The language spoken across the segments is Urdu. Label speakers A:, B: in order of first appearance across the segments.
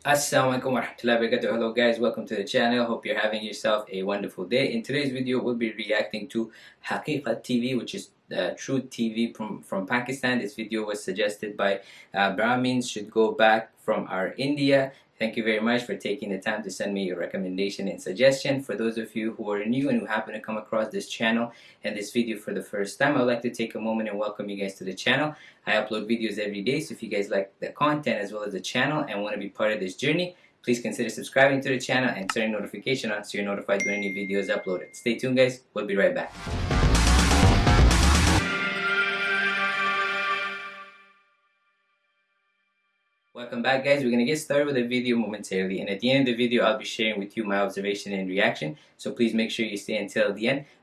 A: Assalamualaikum warahmatullahi wabarakatuh. Hello guys, welcome to the channel. Hope you're having yourself a wonderful day. In today's video, we'll be reacting to Haqiqat TV, which is uh, Truth TV from, from Pakistan. This video was suggested by uh, Brahmins should go back from our India Thank you very much for taking the time to send me your recommendation and suggestion. For those of you who are new and who happen to come across this channel and this video for the first time, I'd like to take a moment and welcome you guys to the channel. I upload videos every day, so if you guys like the content as well as the channel and want to be part of this journey, please consider subscribing to the channel and turning notification on so you're notified when any video is uploaded. Stay tuned guys, we'll be right back. welcome back guys. We're gonna get started with the video momentarily and at the end of the video I'll be sharing with you my observation and reaction so please make sure you stay until the end.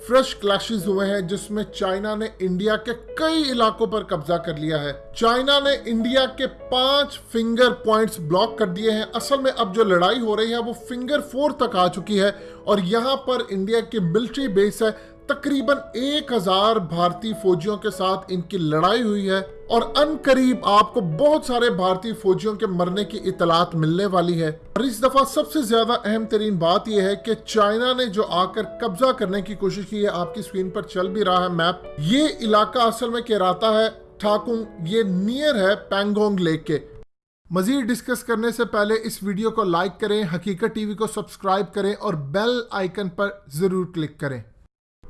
B: فرش کلاشز ہوئے ہیں جس میں چائنا نے انڈیا کے کئی علاقوں پر قبضہ کر لیا ہے۔ چائنا نے انڈیا کے پانچ فنگر پوائنٹس بلاک کر دیے ہیں۔ اصل میں اب جو لڑائی ہو رہی ہے وہ فنگر فور تک آ چکی ہے اور یہاں پر انڈیا کی ملٹری بیس ہے۔ تقریباً ایک ہزار بھارتی فوجیوں کے ساتھ ان کی لڑائی ہوئی ہے۔ اور ان قریب آپ کو بہت سارے بھارتی فوجیوں کے مرنے کی اطلاعات ملنے والی ہے۔ اور اس دفعہ سب سے زیادہ اہم ترین بات یہ ہے کہ چائنا نے جو آ کر قبضہ کرنے کی کوشش کی ہے، آپ کی سکرین پر چل بھی رہا ہے میپ۔ یہ علاقہ اصل میں کہراتا ہے ٹھاکنگ یہ نیئر ہے پینگونگ لیک کے۔ مزید ڈسکس کرنے سے پہلے اس ویڈیو کو لائک کریں، حقیقت ٹی وی کو سبسکرائب کریں اور بیل آئیکن پر ضرور کلک کریں۔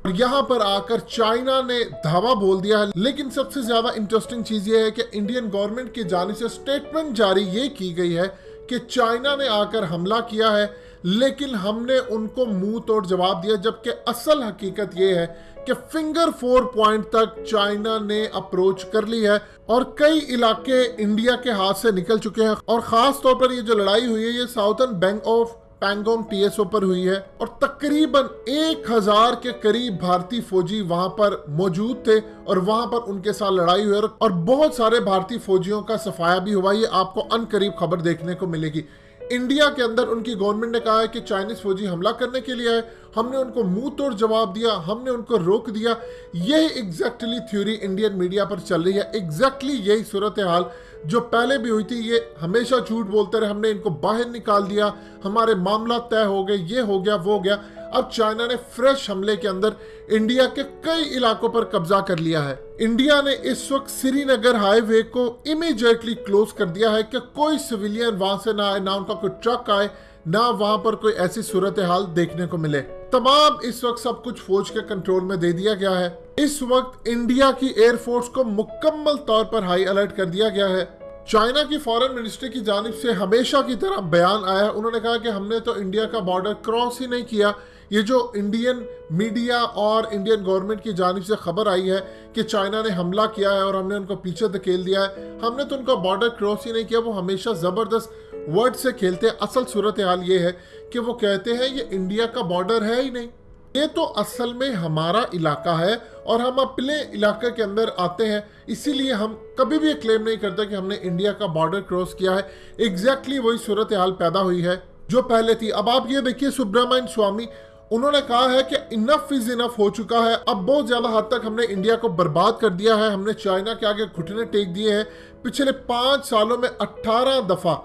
B: اور یہاں پر آ کر چائنا نے دھاوا بول دیا ہے۔ لیکن سب سے زیادہ انٹرسٹنگ چیز یہ ہے کہ انڈین گورنمنٹ کی جانے سے سٹیٹمنٹ جاری یہ کی گئی ہے کہ چائنا نے آ کر حملہ کیا ہے۔ لیکن ہم نے ان کو مو توڑ جواب دیا، جبکہ اصل حقیقت یہ ہے کہ فنگر فور پوائنٹ تک چائنا نے اپروچ کر لی ہے اور کئی علاقے انڈیا کے ہاتھ سے نکل چکے ہیں۔ اور خاص طور پر یہ جو لڑائی ہوئی ہے، یہ southern bank of Pangong T S O پر ہوئی ہے اور تقریباً ایک ہزار کے قریب بھارتی فوجی وہاں پر موجود تھے اور وہاں پر ان کے ساتھ لڑائی ہوئی اور بہت سارے بھارتی فوجیوں کا صفایہ بھی ہوا۔ یہ آپ کو ان قریب خبر دیکھنے کو ملے گی۔ انڈیا کے اندر ان کی گورنمنٹ نے کہا ہے کہ چائنیز فوجی حملہ کرنے کے لیے آئے۔ ہم نے ان کو منہ توڑ جواب دیا، ہم نے ان کو روک دیا۔ یہی اگزیکٹلی تھیوری انڈین میڈیا پر چل رہی ہے۔ ایگزیکٹلی یہی صورتحال جو پہلے بھی ہوئی تھی، یہ ہمیشہ جھوٹ بولتے رہے۔ ہم نے ان کو باہر نکال دیا۔ ہمارے معاملہ طے ہو گئے، یہ ہو گیا، وہ ہو گیا۔ اب چائنا نے فریش حملے کے اندر انڈیا کے کئی علاقوں پر قبضہ کر لیا ہے۔ انڈیا نے اس وقت سری نگر ہائی وے کو امیجیٹلی کلوز کر دیا ہے کہ کوئی سویلین وہاں سے نہ آئے، نہ ان کا کوئی ٹرک آئے، نہ وہاں پر کوئی ایسی صورتحال دیکھنے کو ملے۔ تمام اس وقت سب کچھ فوج کے کنٹرول میں دے دیا گیا ہے۔ اس وقت انڈیا کی ائر فورس کو مکمل طور پر ہائی الرٹ کر دیا گیا ہے۔ چائنا کی فورن منسٹری کی جانب سے ہمیشہ کی طرح بیان آیا ہے۔ انہوں نے کہا کہ ہم نے تو انڈیا کا بارڈر کراس ہی نہیں کیا۔ یہ جو انڈین میڈیا اور انڈین گورنمنٹ کی جانب سے خبر آئی ہے کہ چائنا نے حملہ کیا ہے اور ہم نے ان کو پیچھے دھکیل دیا ہے، ہم نے تو ان کا بارڈر کراس ہی نہیں کیا، وہ ہمیشہ زبردست ورڈ سے کھیلتے ہیں۔ اصل صورتحال یہ ہے کہ وہ کہتے ہیں یہ انڈیا کا بارڈر ہے ہی نہیں۔ یہ تو اصل میں ہمارا علاقہ ہے اور ہم اپنے علاقے کے اندر آتے ہیں، اسی لیے ہم کبھی بھی یہ کلیم نہیں کرتے کہ ہم نے انڈیا کا بارڈر کراس کیا ہے۔ ایگزیکٹلی exactly وہی صورتحال پیدا ہوئی ہے جو پہلے تھی۔ اب آپ یہ دیکھیے سبرامائن سوامی انہوں نے کہا ہے کہ انف از انف ہو چکا ہے۔ اب بہت زیادہ حد تک ہم نے انڈیا کو برباد کر دیا ہے۔ ہم نے چائنا کے آگے گھٹنے ٹیک دیے ہیں۔ پچھلے پانچ سالوں میں اٹھارہ دفعہ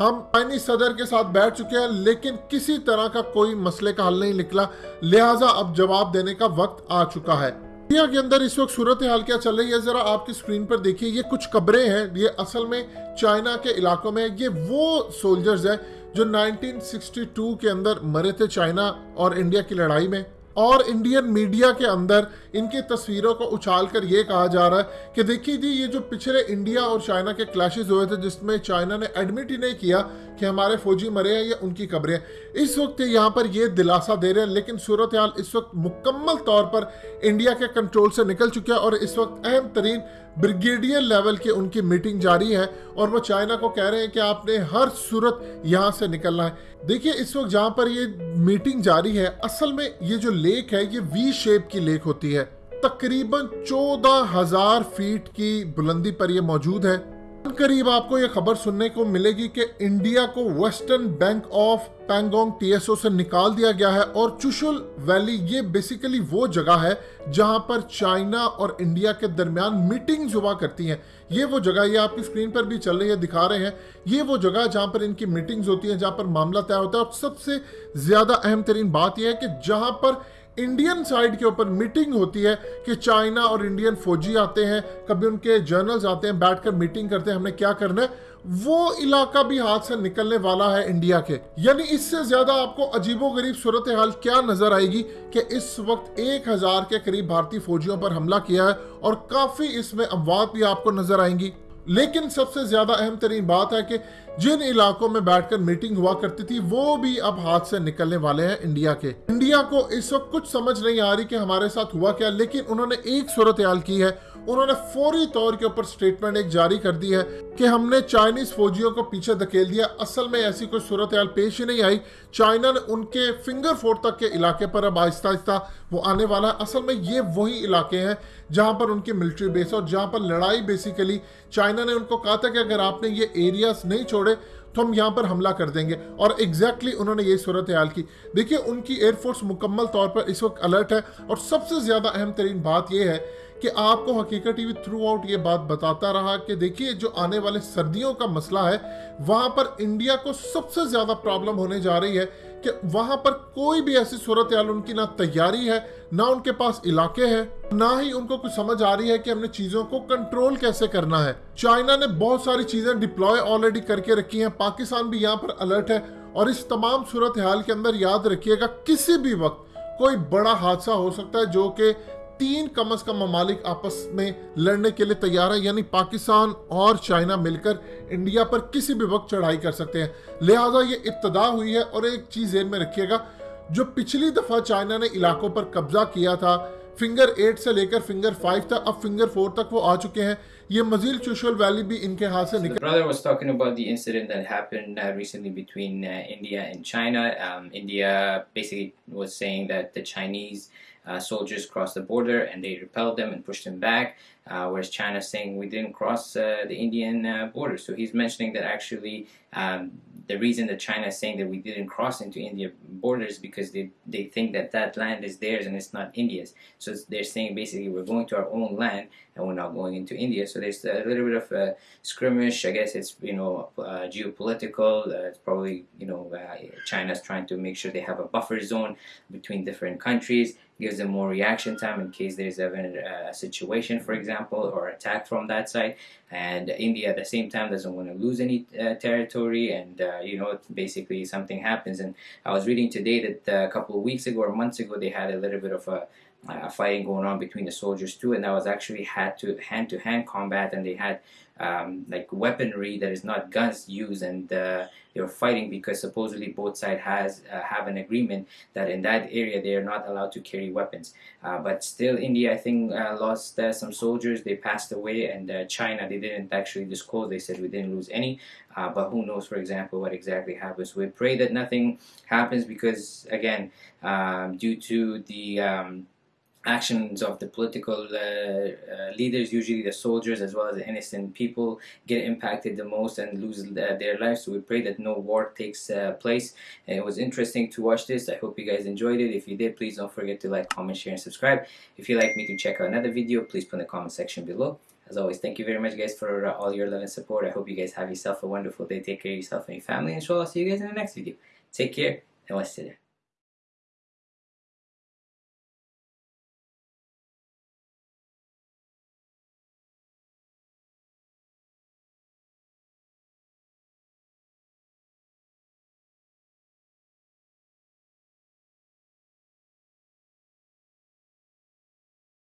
B: ہم چائنی صدر کے ساتھ بیٹھ چکے ہیں، لیکن کسی طرح کا کوئی مسئلے کا حل نہیں نکلا۔ لہٰذا اب جواب دینے کا وقت آ چکا ہے۔ انڈیا کے اندر اس وقت صورتحال کیا چل رہی ہے؟ ذرا آپ کی سکرین پر دیکھیے۔ یہ کچھ قبریں ہیں۔ یہ اصل میں چائنا کے علاقوں میں یہ وہ سولجرز ہیں جو 1962 کے اندر مرے تھے چائنا اور انڈیا کی لڑائی میں، اور انڈین میڈیا کے اندر ان کی تصویروں کو اچھال کر یہ کہا جا رہا ہے کہ دیکھیے جی یہ جو پچھلے انڈیا اور چائنا کے کلیشز ہوئے تھے، جس میں چائنا نے ایڈمٹ ہی نہیں کیا کہ ہمارے فوجی مرے ہیں یا ان کی قبریں اس وقت یہاں پر یہ دلاسہ دے رہے ہیں، لیکن صورتحال اس وقت مکمل طور پر انڈیا کے کنٹرول سے نکل چکیا اور اس وقت اہم ترین بریگیڈیئر لیول کے ان کی میٹنگ جاری ہے اور وہ چائنا کو کہہ رہے ہیں کہ آپ نے ہر صورت یہاں سے نکلنا ہے۔ دیکھیے اس وقت جہاں پر یہ میٹنگ جاری ہے، اصل میں یہ جو لیک ہے، یہ وی شیپ کی لیک ہوتی ہے۔ تقریباً چودہ ہزار فیٹ کی بلندی پر یہ موجود ہے۔ قریب آپ کو یہ خبر سننے کو ملے گی کہ انڈیا کو western bank of Pangong T S O سے نکال دیا گیا ہے اور چوشل ویلی یہ بیسیکلی وہ جگہ ہے جہاں پر چائنا اور انڈیا کے درمیان میٹنگز ہوا کرتی ہیں۔ یہ وہ جگہ یہ آپ کی سکرین پر بھی چل رہی ہے، دکھا رہے ہیں۔ یہ وہ جگہ جہاں پر ان کی میٹنگز ہوتی ہیں، جہاں پر معاملہ طے ہوتا ہے۔ اور سب سے زیادہ اہم ترین بات یہ ہے کہ جہاں پر انڈین سائیڈ کے اوپر میٹنگ ہوتی ہے کہ چائنا اور انڈین فوجی آتے ہیں، کبھی ان کے جرنلز آتے ہیں، بیٹھ کر میٹنگ کرتے ہیں، ہم نے کیا کرنا ہے؟ وہ علاقہ بھی ہاتھ سے نکلنے والا ہے انڈیا کے۔ یعنی اس سے زیادہ آپ کو عجیب و غریب صورتحال کیا نظر آئے گی کہ اس وقت ایک ہزار کے قریب بھارتی فوجیوں پر حملہ کیا ہے اور کافی اس میں اموات بھی آپ کو نظر آئیں گی۔ لیکن سب سے زیادہ اہم ترین بات ہے کہ جن علاقوں میں بیٹھ کر میٹنگ ہوا کرتی تھی، وہ بھی اب ہاتھ سے نکلنے والے ہیں انڈیا کے۔ انڈیا کو اس وقت کچھ سمجھ نہیں آ رہی کہ ہمارے ساتھ ہوا کیا، لیکن انہوں نے ایک صورتحال کی ہے۔ انہوں نے فوری طور کے اوپر سٹیٹمنٹ ایک جاری کر دی ہے کہ ہم نے چائنیز فوجیوں کو پیچھے دکیل دیا۔ اصل میں ایسی کوئی صورتحال پیش ہی نہیں آئی۔ چائنا نے ان کے فنگر فورٹ تک کے علاقے پر اب آہستہ آہستہ وہ آنے والا ہے۔ اصل میں یہ وہی علاقے ہیں جہاں پر ان کی ملٹری بیس اور جہاں پر لڑائی بیسیکلی چائنا نے ان کو کہا تھا کہ اگر آپ نے یہ ایریاز نہیں چھوڑے تو ہم یہاں پر حملہ کر دیں گے۔ اور ایگزیکٹلی انہوں نے یہ صورتحال کی۔ دیکھیے ان کی ایئر فورس مکمل طور پر اس وقت الرٹ ہے اور سب سے زیادہ اہم ترین بات یہ ہے کہ آپ کو حقیقت ٹی وی تھرو آؤٹ یہ بات بتاتا رہا کہ دیکھیے جو آنے والے سردیوں کا مسئلہ ہے، وہاں پر انڈیا کو سب سے زیادہ پرابلم ہونے جا رہی ہے کہ وہاں پر کوئی بھی ایسی صورتحال ان کی نہ تیاری ہے، نہ ان کے پاس علاقے ہیں، نہ ہی ان کو کچھ سمجھ آ رہی ہے کہ ہم نے چیزوں کو کنٹرول کیسے کرنا ہے۔ چائنا نے بہت ساری چیزیں ڈپلوائے آلریڈی کر کے رکھی ہیں، پاکستان بھی یہاں پر الرٹ ہے۔ اور اس تمام صورتحال کے اندر یاد رکھیے گا، کسی بھی وقت کوئی بڑا حادثہ ہو سکتا ہے جو کہ تین کم از کم ممالک آپس میں لڑنے کے لیے تیار ہے یعنی پاکستان اور چائنا مل کر انڈیا پر کسی بھی وقت چڑھائی کر سکتے ہیں۔ لہٰذا یہ ابتدا ہوئی ہے اور ایک چیز ذہن میں رکھیے گا، جو پچھلی دفعہ چائنا نے علاقوں پر قبضہ کیا تھا، فنگر ایٹ سے لے کر فنگر فائیو تک، اب فنگر فور تک وہ آ چکے ہیں۔
A: brother was talking about the incident that happened uh, recently between uh, India and China. Um, India basically was saying that the Chinese uh, soldiers crossed the border and they repelled them and pushed them back, uh, whereas China saying we didn't cross uh, the Indian uh, border. So he's mentioning that actually um, the reason that China is saying that we didn't cross into India borders because they, they think that that land is theirs and it's not India's. So they're saying basically we're going to our own land and we're not going into India. So there's a little bit of a skirmish. I guess it's you know uh, geopolitical. Uh, it's probably you know uh, China's trying to make sure they have a buffer zone between different countries. Gives them more reaction time in case there's ever a situation, for example, or attack from that side. And India at the same time doesn't want to lose any uh, territory, and uh, you know basically something happens. And I was reading today that uh, a couple of weeks ago or months ago they had a little bit of a uh, fighting going on between the soldiers too, and that was actually had to hand to hand combat, and they had um, like weaponry that is not guns used, and uh, they were fighting because supposedly both sides has uh, have an agreement that in that area they are not allowed to carry weapons. Uh, but still, India I think uh, lost uh, some soldiers. They passed away, and China they didn't actually disclose. They said we didn't lose any, but who knows, for example, what exactly happens. We pray that nothing happens because again, um, due to the um, actions of the political uh, uh, leaders, usually the soldiers as well as the innocent people, get impacted the most and lose uh, their lives. So we pray that no war takes uh, place. And it was interesting to watch this. I hope you guys enjoyed it. If you did, please don't forget to like, comment, share, and subscribe. If you'd like me to check out another video, please put in the comment section below. As always, thank you very much guys for uh, all your love and support. I hope you guys have yourself a wonderful day. Take care of yourself and your family. Inshallah, see you guys in the next video. Take care and wassalam.